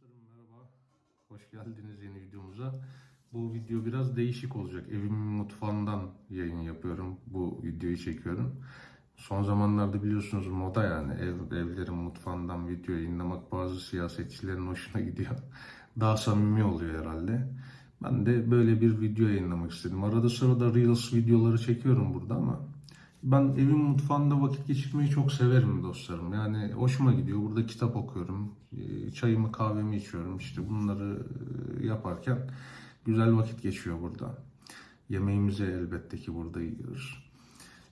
Dostlarım merhaba. Hoş geldiniz yeni videomuza. Bu video biraz değişik olacak. Evimin mutfağından yayın yapıyorum. Bu videoyu çekiyorum. Son zamanlarda biliyorsunuz moda yani ev, evlerin mutfağından video yayınlamak bazı siyasetçilerin hoşuna gidiyor. Daha samimi oluyor herhalde. Ben de böyle bir video yayınlamak istedim. Arada sırada Reels videoları çekiyorum burada ama ben evin mutfağında vakit geçirmeyi çok severim dostlarım. Yani hoşuma gidiyor. Burada kitap okuyorum. e, Çayımı kahvemi içiyorum. İşte bunları e, yaparken güzel vakit geçiyor burada. Yemeğimizi elbette ki burada yiyoruz.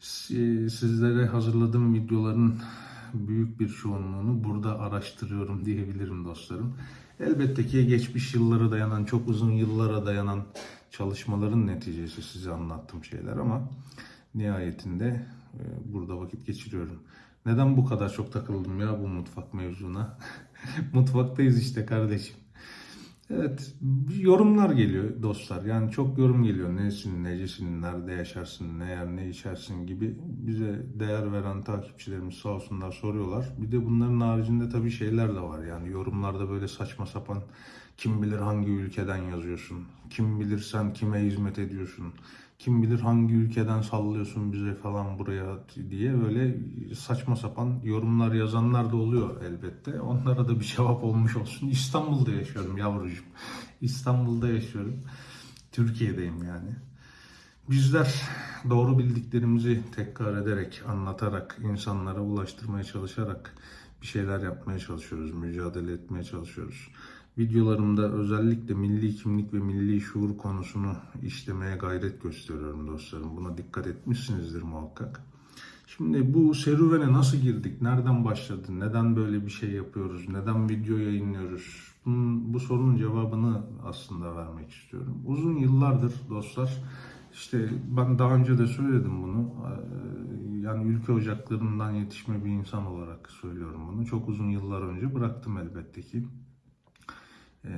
Si- Sizlere hazırladığım videoların büyük bir çoğunluğunu burada araştırıyorum diyebilirim dostlarım. Elbette ki geçmiş yıllara dayanan, çok uzun yıllara dayanan çalışmaların neticesi size anlattığım şeyler ama nihayetinde e, burada vakit geçiriyorum. Neden bu kadar çok takıldım ya bu mutfak mevzuna? Mutfaktayız işte kardeşim. Evet, yorumlar geliyor dostlar. Yani çok yorum geliyor. Nesin, necesin, nerede yaşarsın, ne yer, ne içersin gibi bize değer veren takipçilerimiz sağ olsunlar soruyorlar. Bir de bunların haricinde tabii şeyler de var. Yani yorumlarda böyle saçma sapan kim bilir hangi ülkeden yazıyorsun, kim bilir sen kime hizmet ediyorsun, kim bilir hangi ülkeden sallıyorsun bize falan buraya diye böyle saçma sapan yorumlar yazanlar da oluyor elbette. Onlara da bir cevap olmuş olsun. İstanbul'da yaşıyorum yavrucuğum. İstanbul'da yaşıyorum. Türkiye'deyim yani. Bizler doğru bildiklerimizi tekrar ederek, anlatarak, insanlara ulaştırmaya çalışarak bir şeyler yapmaya çalışıyoruz, mücadele etmeye çalışıyoruz. Videolarımda özellikle milli kimlik ve milli şuur konusunu işlemeye gayret gösteriyorum dostlarım. Buna dikkat etmişsinizdir muhakkak. Şimdi bu serüvene nasıl girdik? Nereden başladı? Neden böyle bir şey yapıyoruz? Neden video yayınlıyoruz? Bunun, bu sorunun cevabını aslında vermek istiyorum. Uzun yıllardır dostlar işte ben daha önce de söyledim bunu. Ee, Yani ülke ocaklarından yetişme bir insan olarak söylüyorum bunu. Çok uzun yıllar önce bıraktım elbette ki. Ee,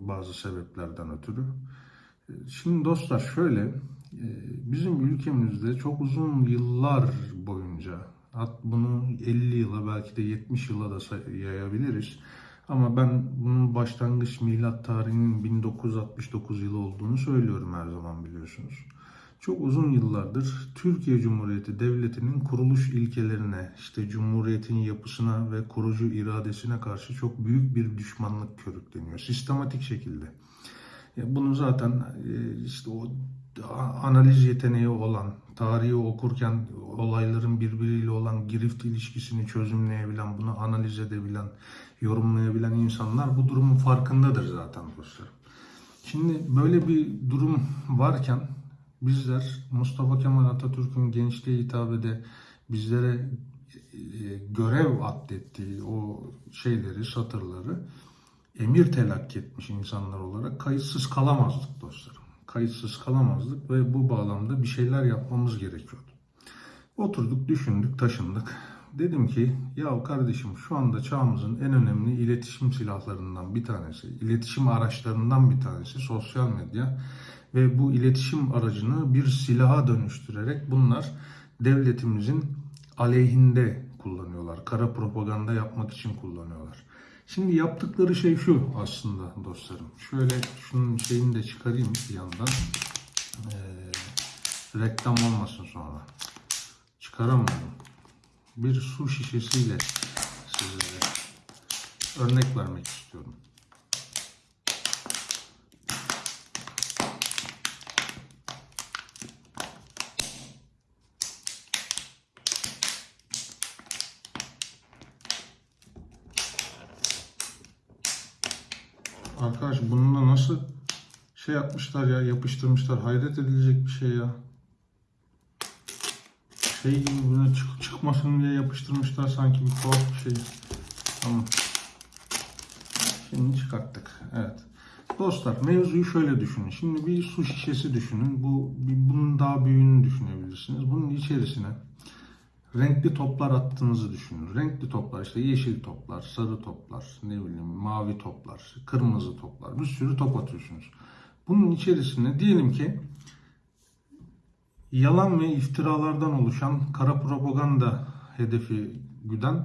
bazı sebeplerden ötürü. Ee, Şimdi dostlar şöyle, e, bizim ülkemizde çok uzun yıllar boyunca, bunu 50 yıla belki de 70 yıla da yayabiliriz. Ama ben bunun başlangıç milat tarihinin 1969 yılı olduğunu söylüyorum her zaman biliyorsunuz. Çok uzun yıllardır Türkiye Cumhuriyeti Devleti'nin kuruluş ilkelerine, işte Cumhuriyet'in yapısına ve kurucu iradesine karşı çok büyük bir düşmanlık körükleniyor. Sistematik şekilde. Ya Bunu zaten e, işte o analiz yeteneği olan, tarihi okurken olayların birbiriyle olan girift ilişkisini çözümleyebilen, bunu analiz edebilen, yorumlayabilen insanlar bu durumun farkındadır zaten dostlar. Şimdi böyle bir durum varken bizler Mustafa Kemal Atatürk'ün gençliğe hitabede bizlere e, görev atlettiği o şeyleri, satırları emir telakki etmiş insanlar olarak kayıtsız kalamazdık dostlarım. Kayıtsız kalamazdık ve bu bağlamda bir şeyler yapmamız gerekiyordu. Oturduk, düşündük, taşındık. Dedim ki ya kardeşim şu anda çağımızın en önemli iletişim silahlarından bir tanesi, iletişim araçlarından bir tanesi sosyal medya ve bu iletişim aracını bir silaha dönüştürerek bunlar devletimizin aleyhinde kullanıyorlar. Kara propaganda yapmak için kullanıyorlar. Şimdi yaptıkları şey şu aslında dostlarım. Şöyle şunun şeyini de çıkarayım bir yandan. Ee, reklam olmasın sonra. Çıkaramıyorum. Bir su şişesiyle sizlere örnek vermek istiyorum. Arkadaş bununla nasıl şey yapmışlar ya yapıştırmışlar hayret edilecek bir şey ya. Şey gibi buna çık çıkmasın diye yapıştırmışlar sanki bir tuhaf bir şey. Tamam. Şimdi çıkarttık. Evet. Dostlar mevzuyu şöyle düşünün. Şimdi bir su şişesi düşünün. Bu bir, bunun daha büyüğünü düşünebilirsiniz. Bunun içerisine renkli toplar attığınızı düşünün. Renkli toplar işte yeşil toplar, sarı toplar, ne bileyim mavi toplar, kırmızı toplar. Bir sürü top atıyorsunuz. Bunun içerisine diyelim ki yalan ve iftiralardan oluşan kara propaganda hedefi güden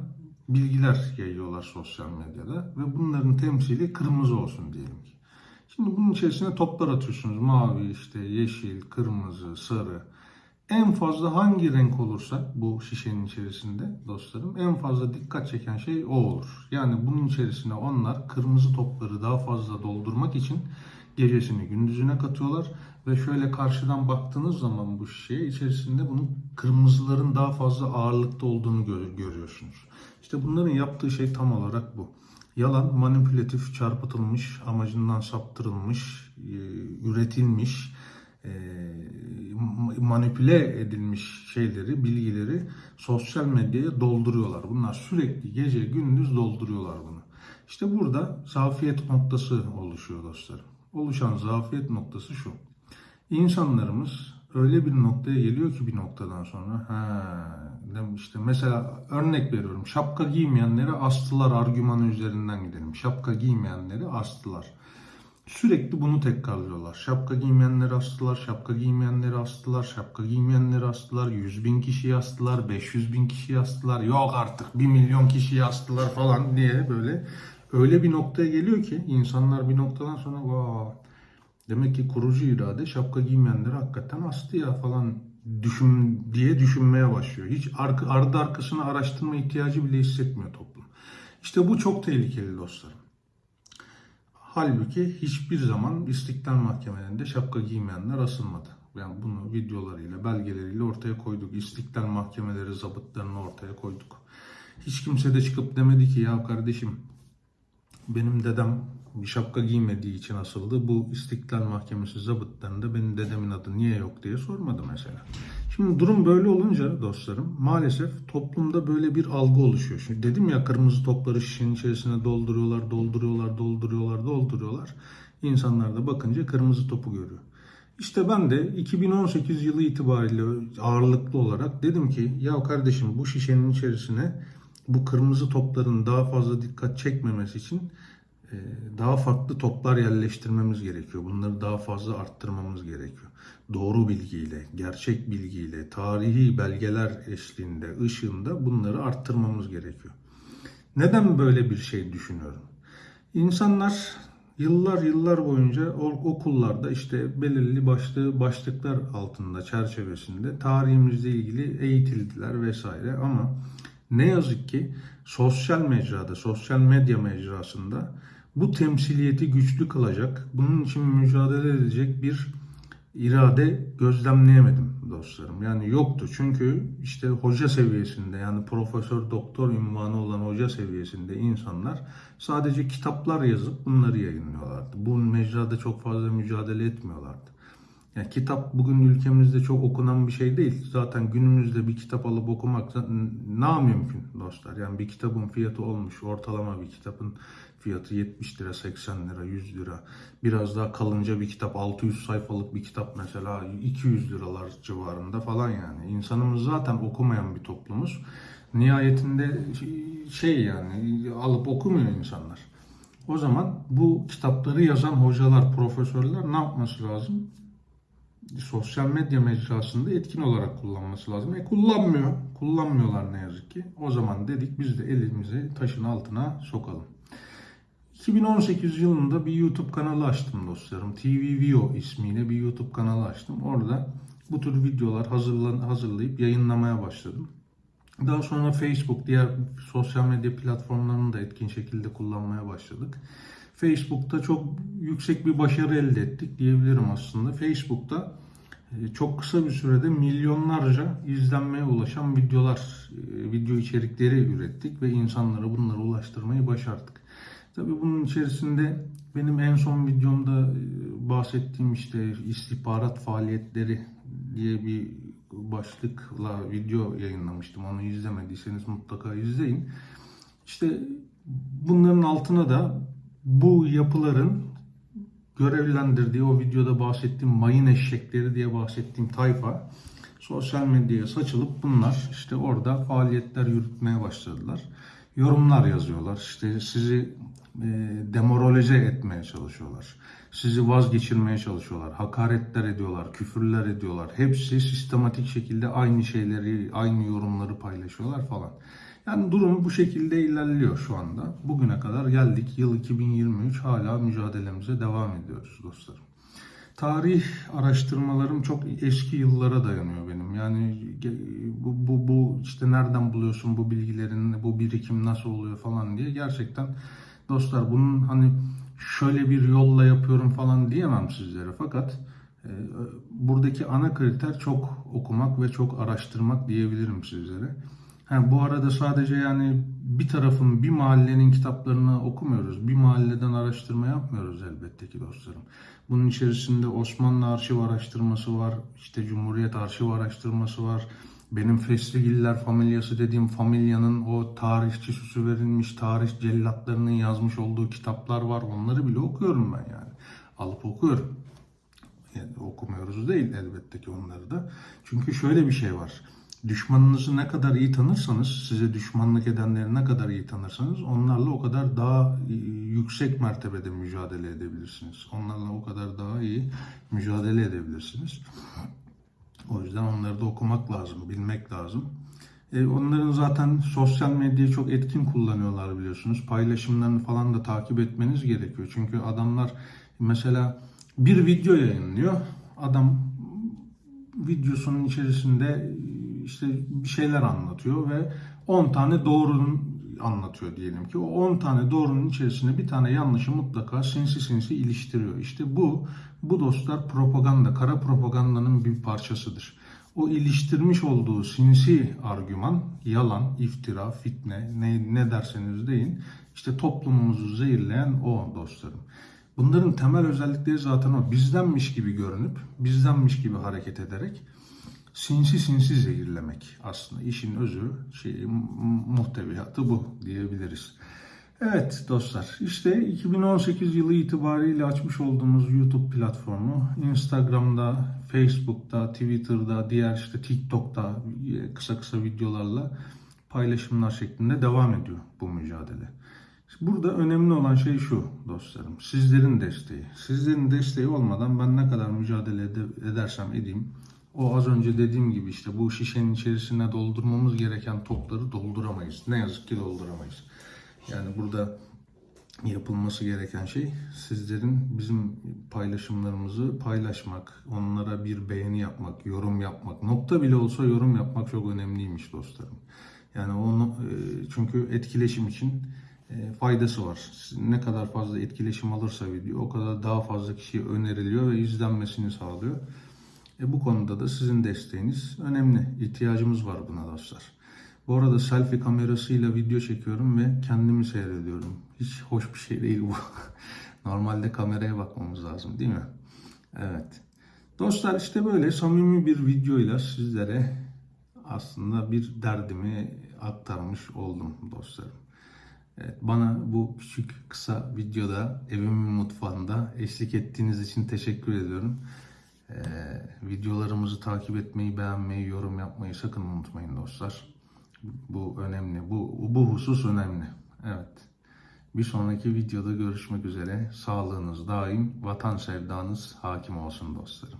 bilgiler yayıyorlar sosyal medyada ve bunların temsili kırmızı olsun diyelim ki. Şimdi bunun içerisine toplar atıyorsunuz. Mavi, işte yeşil, kırmızı, sarı. En fazla hangi renk olursa bu şişenin içerisinde dostlarım en fazla dikkat çeken şey o olur. Yani bunun içerisine onlar kırmızı topları daha fazla doldurmak için gecesini gündüzüne katıyorlar ve şöyle karşıdan baktığınız zaman bu şişeye içerisinde bunun kırmızıların daha fazla ağırlıkta olduğunu gör- görüyorsunuz. İşte bunların yaptığı şey tam olarak bu. Yalan, manipülatif, çarpıtılmış, amacından saptırılmış, e, üretilmiş, manipüle edilmiş şeyleri, bilgileri sosyal medyaya dolduruyorlar. Bunlar sürekli gece gündüz dolduruyorlar bunu. İşte burada zafiyet noktası oluşuyor dostlarım. Oluşan zafiyet noktası şu. İnsanlarımız öyle bir noktaya geliyor ki bir noktadan sonra ha işte mesela örnek veriyorum şapka giymeyenleri astılar argümanı üzerinden gidelim. Şapka giymeyenleri astılar. Sürekli bunu tekrarlıyorlar. Şapka giymeyenleri astılar, şapka giymeyenleri astılar, şapka giymeyenleri astılar, 100 bin kişiyi astılar, 500 bin kişiyi astılar, yok artık 1 milyon kişiyi astılar falan diye böyle öyle bir noktaya geliyor ki insanlar bir noktadan sonra vaa demek ki kurucu irade şapka giymeyenleri hakikaten astı ya falan düşün diye düşünmeye başlıyor. Hiç ardı arkasını araştırma ihtiyacı bile hissetmiyor toplum. İşte bu çok tehlikeli dostlarım. Halbuki hiçbir zaman istiklal mahkemelerinde şapka giymeyenler asılmadı. Yani bunu videolarıyla, belgeleriyle ortaya koyduk. İstiklal mahkemeleri zabıtlarını ortaya koyduk. Hiç kimse de çıkıp demedi ki ya kardeşim benim dedem bir şapka giymediği için asıldı. Bu İstiklal Mahkemesi zabıtlarında benim dedemin adı niye yok diye sormadı mesela. Şimdi durum böyle olunca dostlarım maalesef toplumda böyle bir algı oluşuyor. Şimdi dedim ya kırmızı topları şişenin içerisine dolduruyorlar, dolduruyorlar, dolduruyorlar, dolduruyorlar. İnsanlar da bakınca kırmızı topu görüyor. İşte ben de 2018 yılı itibariyle ağırlıklı olarak dedim ki ya kardeşim bu şişenin içerisine bu kırmızı topların daha fazla dikkat çekmemesi için daha farklı toplar yerleştirmemiz gerekiyor. Bunları daha fazla arttırmamız gerekiyor. Doğru bilgiyle, gerçek bilgiyle, tarihi belgeler eşliğinde, ışığında bunları arttırmamız gerekiyor. Neden böyle bir şey düşünüyorum? İnsanlar yıllar yıllar boyunca okullarda işte belirli başlı başlıklar altında çerçevesinde tarihimizle ilgili eğitildiler vesaire ama ne yazık ki sosyal mecrada, sosyal medya mecrasında bu temsiliyeti güçlü kılacak, bunun için mücadele edecek bir irade gözlemleyemedim dostlarım. Yani yoktu çünkü işte hoca seviyesinde yani profesör doktor ünvanı olan hoca seviyesinde insanlar sadece kitaplar yazıp bunları yayınlıyorlardı. Bu mecrada çok fazla mücadele etmiyorlardı. Yani kitap bugün ülkemizde çok okunan bir şey değil. Zaten günümüzde bir kitap alıp okumak ne mümkün dostlar. Yani bir kitabın fiyatı olmuş ortalama bir kitabın fiyatı 70 lira, 80 lira, 100 lira. Biraz daha kalınca bir kitap 600 sayfalık bir kitap mesela 200 liralar civarında falan yani. İnsanımız zaten okumayan bir toplumuz. Nihayetinde şey yani alıp okumuyor insanlar. O zaman bu kitapları yazan hocalar, profesörler ne yapması lazım? Sosyal medya mecrasında etkin olarak kullanması lazım. E kullanmıyor. Kullanmıyorlar ne yazık ki. O zaman dedik biz de elimizi taşın altına sokalım. 2018 yılında bir YouTube kanalı açtım dostlarım. TV Vio ismiyle bir YouTube kanalı açtım. Orada bu tür videolar hazırlan, hazırlayıp yayınlamaya başladım. Daha sonra Facebook, diğer sosyal medya platformlarını da etkin şekilde kullanmaya başladık. Facebook'ta çok yüksek bir başarı elde ettik diyebilirim aslında. Facebook'ta e, çok kısa bir sürede milyonlarca izlenmeye ulaşan videolar, e, video içerikleri ürettik ve insanlara bunları ulaştırmayı başardık. Tabii bunun içerisinde benim en son videomda e, bahsettiğim işte istihbarat faaliyetleri diye bir başlıkla video yayınlamıştım. Onu izlemediyseniz mutlaka izleyin. İşte bunların altına da bu yapıların görevlendirdiği o videoda bahsettiğim mayın eşekleri diye bahsettiğim tayfa sosyal medyaya saçılıp bunlar işte orada faaliyetler yürütmeye başladılar. Yorumlar yazıyorlar. İşte sizi e, demoralize etmeye çalışıyorlar. Sizi vazgeçirmeye çalışıyorlar. Hakaretler ediyorlar, küfürler ediyorlar. Hepsi sistematik şekilde aynı şeyleri, aynı yorumları paylaşıyorlar falan. Yani durum bu şekilde ilerliyor şu anda. Bugüne kadar geldik. Yıl 2023 hala mücadelemize devam ediyoruz dostlarım. Tarih araştırmalarım çok eski yıllara dayanıyor benim. Yani bu, bu, bu işte nereden buluyorsun bu bilgilerin, bu birikim nasıl oluyor falan diye gerçekten dostlar bunun hani şöyle bir yolla yapıyorum falan diyemem sizlere. Fakat e, buradaki ana kriter çok okumak ve çok araştırmak diyebilirim sizlere. Ha, bu arada sadece yani bir tarafın, bir mahallenin kitaplarını okumuyoruz. Bir mahalleden araştırma yapmıyoruz elbette ki dostlarım. Bunun içerisinde Osmanlı arşiv araştırması var, işte Cumhuriyet arşiv araştırması var. Benim Fesligiller familyası dediğim familyanın o tarihçi süsü verilmiş tarih cellatlarının yazmış olduğu kitaplar var. Onları bile okuyorum ben yani. Alıp okuyorum. Yani okumuyoruz değil elbette ki onları da. Çünkü şöyle bir şey var. Düşmanınızı ne kadar iyi tanırsanız, size düşmanlık edenleri ne kadar iyi tanırsanız onlarla o kadar daha e, yüksek mertebede mücadele edebilirsiniz. Onlarla o kadar daha iyi mücadele edebilirsiniz. O yüzden onları da okumak lazım, bilmek lazım. E, onların zaten sosyal medyayı çok etkin kullanıyorlar biliyorsunuz. Paylaşımlarını falan da takip etmeniz gerekiyor. Çünkü adamlar mesela bir video yayınlıyor. Adam videosunun içerisinde işte bir şeyler anlatıyor ve 10 tane doğrunun anlatıyor diyelim ki. O 10 tane doğrunun içerisinde bir tane yanlışı mutlaka sinsi sinsi iliştiriyor. İşte bu bu dostlar propaganda, kara propagandanın bir parçasıdır. O iliştirmiş olduğu sinsi argüman, yalan, iftira, fitne, ne, ne derseniz deyin, işte toplumumuzu zehirleyen o dostlarım. Bunların temel özellikleri zaten o. Bizdenmiş gibi görünüp, bizdenmiş gibi hareket ederek sinsi sinsi zehirlemek aslında işin özü, şey, muhteviyatı bu diyebiliriz. Evet dostlar işte 2018 yılı itibariyle açmış olduğumuz YouTube platformu Instagram'da, Facebook'ta, Twitter'da, diğer işte TikTok'ta kısa kısa videolarla paylaşımlar şeklinde devam ediyor bu mücadele. Burada önemli olan şey şu dostlarım. Sizlerin desteği. Sizlerin desteği olmadan ben ne kadar mücadele edersem edeyim o az önce dediğim gibi işte bu şişenin içerisine doldurmamız gereken topları dolduramayız. Ne yazık ki dolduramayız. Yani burada yapılması gereken şey sizlerin bizim paylaşımlarımızı paylaşmak, onlara bir beğeni yapmak, yorum yapmak. Nokta bile olsa yorum yapmak çok önemliymiş dostlarım. Yani onu çünkü etkileşim için e, faydası var. Ne kadar fazla etkileşim alırsa video o kadar daha fazla kişiye öneriliyor ve izlenmesini sağlıyor. E bu konuda da sizin desteğiniz önemli. İhtiyacımız var buna dostlar. Bu arada selfie kamerasıyla video çekiyorum ve kendimi seyrediyorum. Hiç hoş bir şey değil bu. Normalde kameraya bakmamız lazım değil mi? Evet. Dostlar işte böyle samimi bir videoyla sizlere aslında bir derdimi aktarmış oldum dostlarım. Evet, bana bu küçük kısa videoda evimin mutfağında eşlik ettiğiniz için teşekkür ediyorum. Ee, videolarımızı takip etmeyi, beğenmeyi, yorum yapmayı sakın unutmayın dostlar. Bu önemli. Bu, bu husus önemli. Evet. Bir sonraki videoda görüşmek üzere. Sağlığınız daim, vatan sevdanız hakim olsun dostlarım.